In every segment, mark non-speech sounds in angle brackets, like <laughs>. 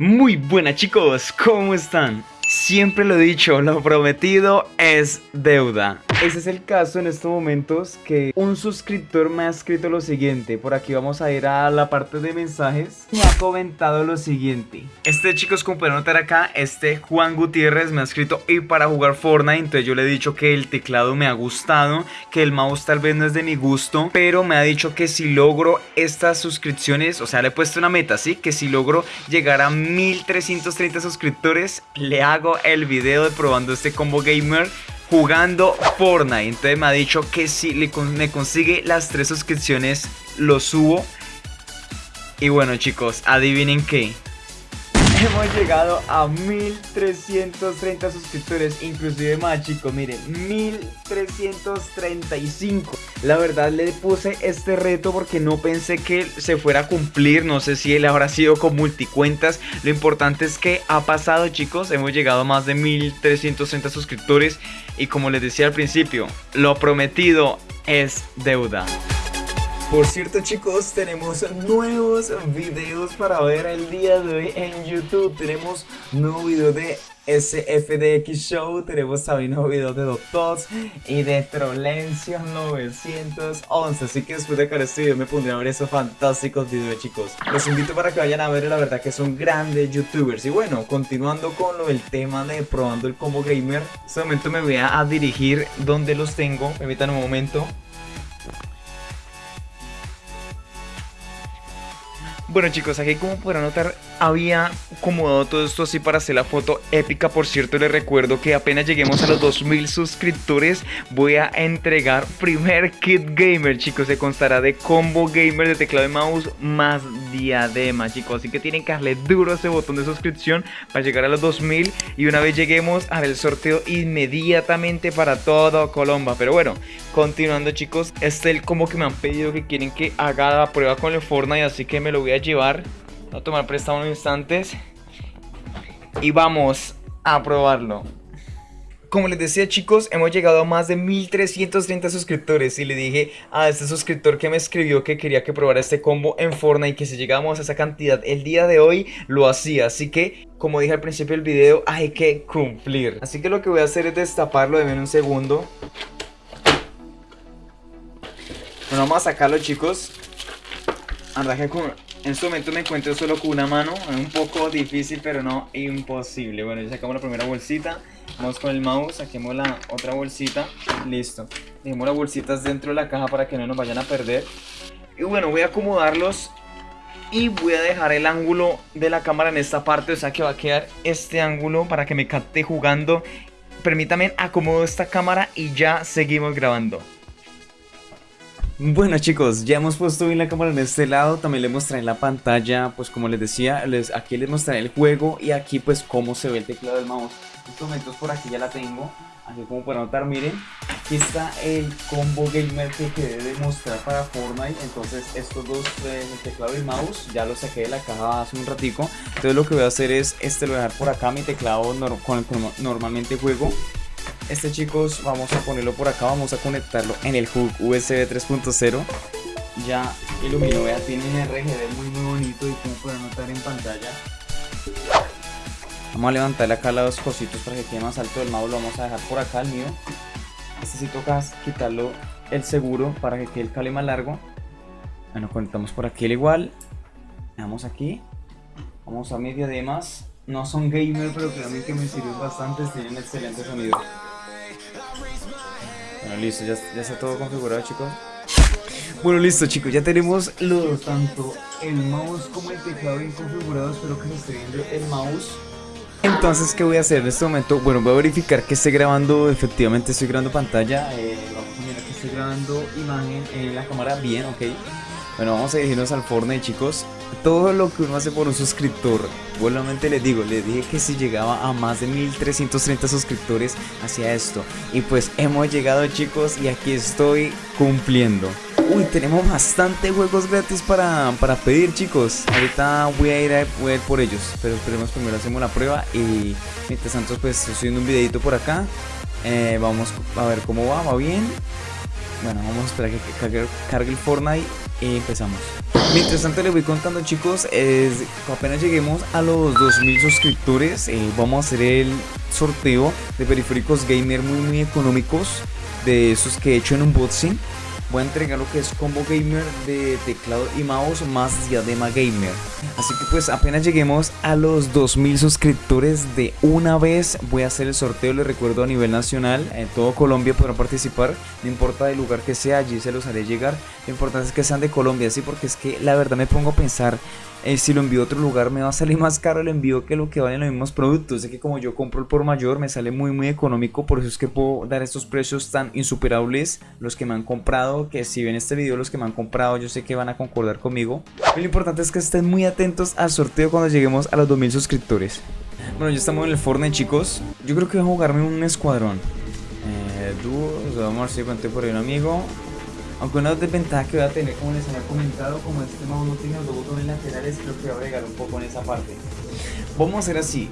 Muy buenas chicos, ¿cómo están? Siempre lo he dicho, lo prometido es deuda. Ese es el caso en estos momentos que un suscriptor me ha escrito lo siguiente. Por aquí vamos a ir a la parte de mensajes. Me ha comentado lo siguiente. Este chicos, como pueden notar acá, este Juan Gutiérrez me ha escrito y para jugar Fortnite. Entonces yo le he dicho que el teclado me ha gustado, que el mouse tal vez no es de mi gusto. Pero me ha dicho que si logro estas suscripciones, o sea, le he puesto una meta, ¿sí? Que si logro llegar a 1330 suscriptores, le hago el video de probando este combo gamer jugando Fortnite. Entonces me ha dicho que si le, me consigue las tres suscripciones, lo subo. Y bueno chicos, adivinen qué. <laughs> Hemos llegado a 1330 suscriptores, inclusive más chicos, miren, 1335. La verdad le puse este reto porque no pensé que se fuera a cumplir, no sé si él habrá sido con multicuentas. Lo importante es que ha pasado chicos, hemos llegado a más de 1330 suscriptores y como les decía al principio, lo prometido es deuda. Por cierto chicos, tenemos nuevos videos para ver el día de hoy en YouTube. Tenemos nuevo video de SFDX Show, tenemos también nuevo video de Doctors y de Trolencion 911. Así que después de acabar este video me pondré a ver esos fantásticos videos chicos. Los invito para que vayan a ver, la verdad que son grandes youtubers. Y bueno, continuando con lo del tema de probando el combo gamer, en este momento me voy a dirigir donde los tengo. Permítanme un momento. Bueno chicos, aquí como podrán notar había acomodado todo esto así para hacer la foto épica. Por cierto les recuerdo que apenas lleguemos a los 2000 suscriptores Voy a entregar primer kit gamer chicos. Se constará de combo gamer de teclado y mouse más diadema chicos. Así que tienen que darle duro a ese botón de suscripción para llegar a los 2000 Y una vez lleguemos haré el sorteo inmediatamente para todo Colombia. Pero bueno, continuando chicos Este es el combo que me han pedido que quieren que haga la prueba con el Fortnite Así que me lo voy a llevar a tomar prestado unos instantes y vamos a probarlo. Como les decía chicos, hemos llegado a más de 1330 suscriptores y le dije a este suscriptor que me escribió que quería que probara este combo en Fortnite y que si llegamos a esa cantidad el día de hoy lo hacía. Así que, como dije al principio del video, hay que cumplir. Así que lo que voy a hacer es destaparlo, de un segundo. Bueno, vamos a sacarlo chicos. Andaje con en este momento me encuentro solo con una mano, es un poco difícil pero no imposible. Bueno, ya sacamos la primera bolsita, vamos con el mouse, saquemos la otra bolsita, listo. Dejemos las bolsitas dentro de la caja para que no nos vayan a perder. Y bueno, voy a acomodarlos y voy a dejar el ángulo de la cámara en esta parte, o sea que va a quedar este ángulo para que me capte jugando. Permítame acomodo esta cámara y ya seguimos grabando. Bueno chicos, ya hemos puesto bien la cámara en este lado, también les mostraré en la pantalla, pues como les decía, les, aquí les mostraré el juego y aquí pues cómo se ve el teclado del mouse. Estos momentos por aquí ya la tengo, así como para notar, miren, aquí está el combo gamer que quedé mostrar para Fortnite, entonces estos dos, eh, el teclado y el mouse, ya lo saqué de la caja hace un ratico, entonces lo que voy a hacer es, este lo voy a dejar por acá, mi teclado con el normalmente juego, este chicos vamos a ponerlo por acá, vamos a conectarlo en el hook USB 3.0 Ya iluminó, vea, tiene un RGB muy muy bonito y como pueden notar en pantalla. Vamos a levantarle acá los cositos para que quede más alto el mouse, lo vamos a dejar por acá el mío Este sí toca quitarlo el seguro para que quede el cable más largo. Bueno, conectamos por aquí el igual. Vamos aquí. Vamos a medio de más. No son gamer, pero créanme que me sirven bastante, tienen excelente sonido. Bueno, listo, ya, está todo configurado, chicos. Bueno, listo, chicos, ya tenemos los, tanto el mouse como el teclado bien configurados. Espero que se esté viendo el mouse. Entonces, ¿qué voy a hacer en este momento? Bueno, voy a verificar que esté grabando, efectivamente estoy grabando pantalla. Eh, vamos a mirar que estoy grabando imagen en la cámara bien, ok. Bueno, vamos a dirigirnos al Fortnite, chicos. Todo lo que uno hace por un suscriptor. Buenamente les digo, les dije que si llegaba a más de 1330 suscriptores hacia esto. Y pues hemos llegado, chicos, y aquí estoy cumpliendo. Uy, tenemos bastante juegos gratis para, para pedir, chicos. Ahorita voy a ir a, voy por ellos. Pero esperemos primero hacemos la prueba. Y mientras tanto, pues estoy subiendo un videito por acá. Eh, vamos a ver cómo va, va bien. Bueno, vamos a esperar que cargue, el Fortnite y empezamos. Mientras tanto les voy contando chicos, es, apenas lleguemos a los 2000 suscriptores, eh, vamos a hacer el sorteo de periféricos gamer muy muy económicos, de esos que he hecho en un unboxing voy a entregar lo que es combo gamer de teclado y mouse más diadema gamer. Así que pues apenas lleguemos a los 2000 suscriptores de una vez voy a hacer el sorteo, les recuerdo a nivel nacional, en todo Colombia podrán participar, no importa el lugar que sea, allí se los haré llegar. Lo importante es que sean de Colombia, sí, porque es que la verdad me pongo a pensar eh, si lo envío a otro lugar me va a salir <laughs> más caro el envío que lo que valen los mismos productos. Sé que como yo compro el por mayor me sale muy muy económico, por eso es que puedo dar estos precios tan insuperables. Los que me han comprado, que si ven este video los que me han comprado yo sé que van a concordar conmigo. lo importante es que estén muy atentos al sorteo cuando lleguemos a los 2000 suscriptores. Bueno, ya estamos en el Fortnite chicos. Yo creo que voy a jugarme un escuadrón. Eh, dúos, vamos a ver si conté por ahí un amigo. Aunque una desventaja que voy a tener, como les había comentado, como este mouse no tiene los botones laterales, creo que voy a agregar un poco en esa parte. Vamos a hacer así.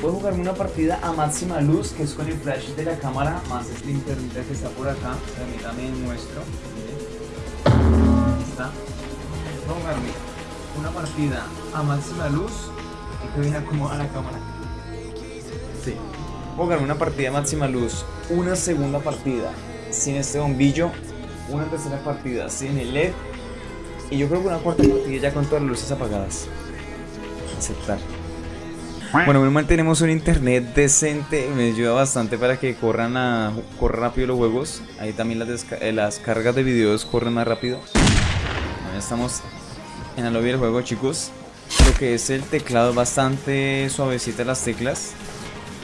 Voy a jugarme una partida a máxima luz, que es con el flash de la cámara, más este internet que está por acá. Permítame muestro. Está. Voy a jugarme una partida a máxima luz. Y que viene a la cámara. Sí. Voy a jugarme una partida a máxima luz. Una segunda partida sin este bombillo una tercera partida sin el LED y yo creo que una cuarta partida ya con todas las luces apagadas. Aceptar. Bueno, menos mal tenemos un internet decente, me ayuda bastante para que corran a corran rápido los juegos. Ahí también las, eh, las cargas de videos corren más rápido. Ya estamos en el lobby del juego, chicos. Lo que es el teclado bastante suavecita las teclas.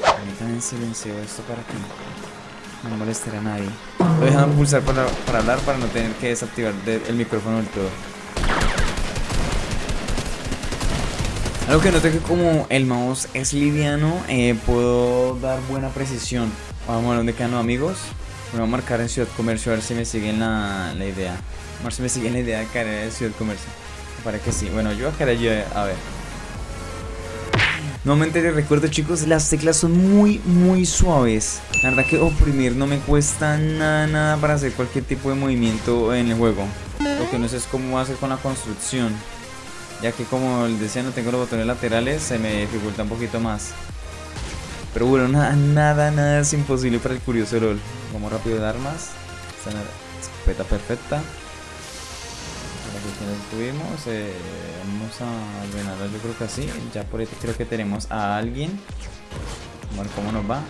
Permítanme silencio esto para que no molestará a nadie. Lo dejan pulsar para, para, hablar para no tener que desactivar el micrófono del todo. Algo que noté que como el mouse es liviano, eh, puedo dar buena precisión. Vamos a ver dónde quedan los amigos. Me voy a marcar en Ciudad Comercio a ver si me siguen la, la idea. A ver si me siguen la idea de caer en Ciudad Comercio. Me parece que sí. Bueno, yo voy a caer allí a ver. Nuevamente les recuerdo chicos, las teclas son muy muy suaves. La verdad que oprimir no me cuesta nada, nada para hacer cualquier tipo de movimiento en el juego. Lo que no sé es cómo hacer con la construcción Ya que como les decía no tengo los botones laterales, se me dificulta un poquito más. Pero bueno, nada, nada, nada es imposible para el curioso LOL Vamos rápido de armas. Escopeta perfecta que tuvimos eh, vamos a ordenarlo yo creo que así ya por ahí creo que tenemos a alguien. Ver cómo nos va.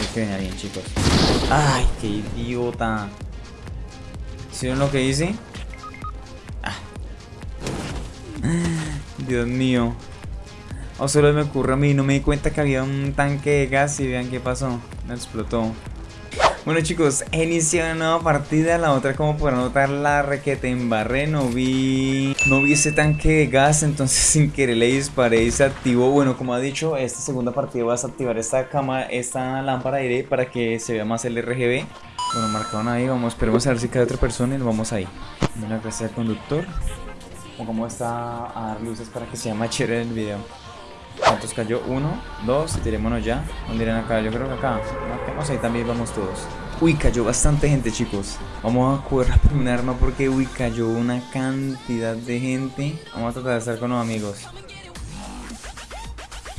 Es que viene alguien chicos. Ay qué idiota. ¿Hicieron lo que hice? Ah. Dios mío. O solo me ocurre a mí, no me di cuenta que había un tanque de gas y vean qué pasó, me explotó bueno chicos, he iniciado una nueva partida, la otra como podrán notar la requete en barré, no vi, no vi ese tanque de gas, entonces <laughs> sin querer le disparé y se activó, bueno como ha dicho, esta segunda partida voy a desactivar esta cama, esta lámpara de aire para que se vea más el RGB. Bueno, marcaron ahí, vamos, esperemos a ver si cae otra persona y vamos ahí. Una gracia al conductor, o como está a dar luces para que sea más chévere el video. ¿Cuántos cayó? Uno, dos, tirémonos ya. ¿Dónde irán acá? Yo creo que acá. Vamos ahí también vamos todos. Uy, cayó bastante gente, chicos. Vamos a correr por un arma porque, uy, cayó una cantidad de gente. Vamos a tratar de estar con los amigos.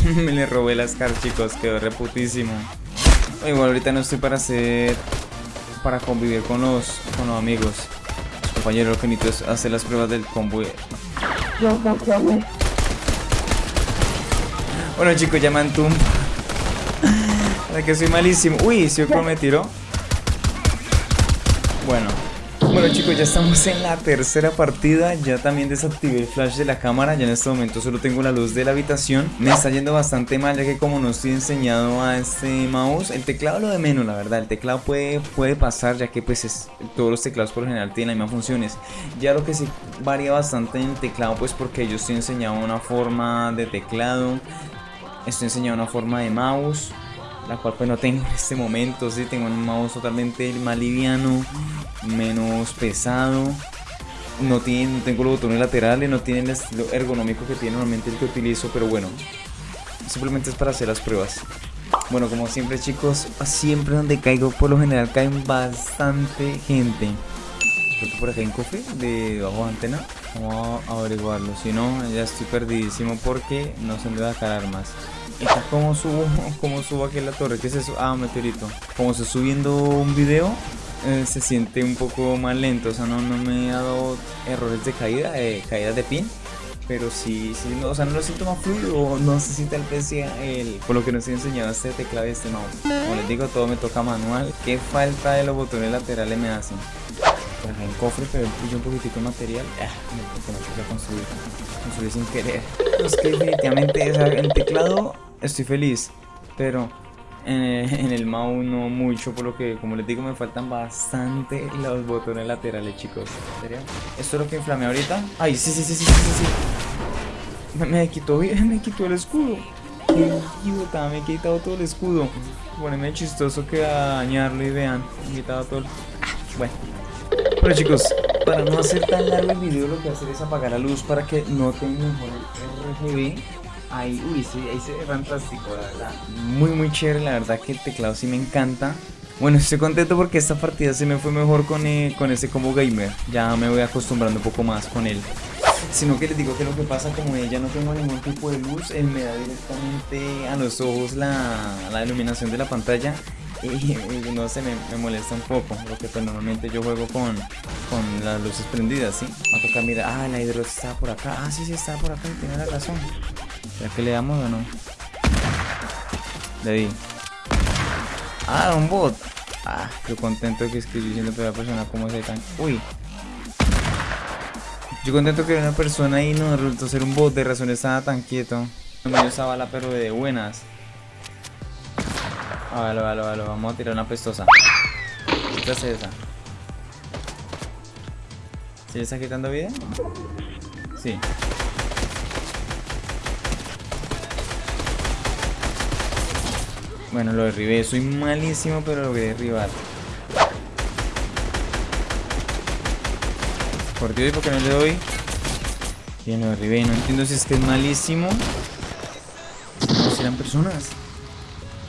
<laughs> Me le robé las Scar, chicos. Quedó reputísimo. Igual ahorita no estoy para hacer... Para convivir con los, con los amigos. Compañero, lo que necesito es hacer las pruebas del combo. Bueno chicos, ya me antum. que soy malísimo. Uy, si me tiró. Bueno. Bueno chicos, ya estamos en la tercera partida Ya también desactivé el flash de la cámara Ya en este momento solo tengo la luz de la habitación Me está yendo bastante mal ya que como no estoy enseñado a este mouse El teclado lo de menos la verdad El teclado puede, puede pasar ya que pues es, todos los teclados por general tienen las mismas funciones Ya lo que sí varía bastante en el teclado pues porque yo estoy enseñado una forma de teclado Estoy enseñando una forma de mouse, la cual pues no tengo en este momento, sí, tengo un mouse totalmente más liviano, menos pesado. No, tiene, tengo los botones laterales, no tiene el estilo ergonómico que tiene normalmente el que utilizo, pero bueno, simplemente es para hacer las pruebas. Bueno, como siempre chicos, siempre donde caigo por lo general caen bastante gente. Creo que por acá hay un cofre de bajo antena. Vamos a averiguarlo. Si no, ya estoy perdidísimo porque no sé dónde va a sacar armas. Está como subo, como subo aquí la torre. ¿Qué es eso? Ah, un meteorito. Como estoy subiendo un video, eh, se siente un poco más lento. O sea, no, no me ha dado errores de caída, de caída de pin. Pero sí, sí, no, o sea, no lo siento más fluido, no se siente el el, por lo que nos he enseñado este teclado y este mouse. Como les digo, todo me toca manual. ¿Qué falta de los botones laterales me hacen? Acá en cofre, pero pillo un poquitico de material. Ah, me, me puse a construir, construir sin querer. Es que definitivamente, el teclado estoy feliz, pero <laughs> en, el mouse no mucho, por lo que, como les digo, me faltan bastante los botones laterales, chicos. serio? ¿Esto es lo que inflamé ahorita? Ay, sí, sí, sí, sí, sí, sí. Me, me quitó, <laughs> me quitó el escudo. Qué idiota, me he quitado todo el escudo. Poneme chistoso que a dañarlo y vean, me he quitado todo el... Bueno. Bueno chicos, para no hacer tan largo el video lo que voy a hacer es apagar la luz para que noten mejor el RGB Ahí, uy, sí, ahí se ve fantástico, la verdad. Muy, muy chévere, la verdad que el teclado sí me encanta. Bueno, estoy contento porque esta partida se me fue mejor con, eh, con ese combo gamer. Ya me voy acostumbrando un poco más con él. Sino que les digo que lo que pasa como ya no tengo ningún tipo de luz, él me da directamente a los ojos la, la iluminación de la pantalla y, no se me, molesta un poco, porque pues normalmente yo juego con, con las luces prendidas, ¿sí? Va a tocar, mira, ah, la hidro está por acá, ah, sí, sí, está por acá, tiene la razón. ¿Ya que le damos o no? Le di. Ah, un bot. Ah, qué contento que diciendo que la persona como se tan. Uy. Yo contento que una persona ahí no resultó ser un bot, de razón estaba tan quieto. No me dio esa bala, pero de buenas. Ah, vale, vale, vale, vamos a tirar una pestosa. ¿Qué hace esa? ¿Se le está quitando vida? Sí. Bueno, lo derribé. Soy malísimo, pero lo voy a derribar. Por Dios, ¿y por qué no le doy? Bien, lo derribé. No entiendo si es que es malísimo. No, si eran personas.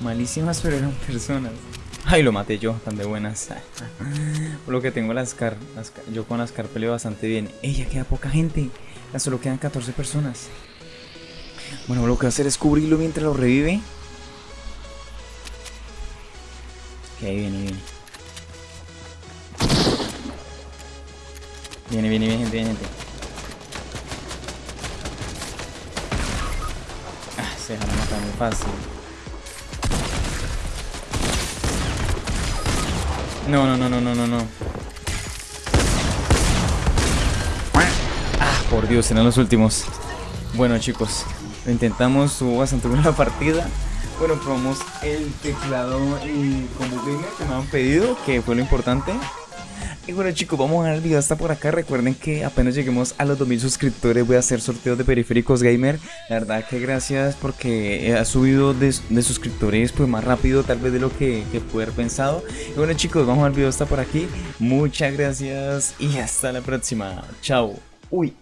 Malísimas, pero eran personas. Ay, lo maté yo, tan de buenas. <laughs> Por lo que tengo las car, yo con las car peleo bastante bien. Ella queda poca gente. Ya solo quedan 14 personas. Bueno, lo que voy a hacer es cubrirlo mientras lo revive. Ok, viene, viene. Viene, viene, viene, gente, viene, gente. Ah, se deja matar muy fácil. No, no, no, no, no, no, no. Ah, por Dios, eran los últimos. Bueno, chicos, intentamos, tuvo bastante buena partida. Bueno, probamos el teclado y como gamer que me han pedido, que fue lo importante. Y bueno chicos, vamos a ver el video hasta por acá. Recuerden que apenas lleguemos a los 2000 suscriptores voy a hacer sorteos de periféricos gamer. La verdad que gracias porque ha subido de, suscriptores pues más rápido tal vez de lo que, que pude haber pensado. Y bueno chicos, vamos a ver el video hasta por aquí. Muchas gracias y hasta la próxima. Chao. Uy.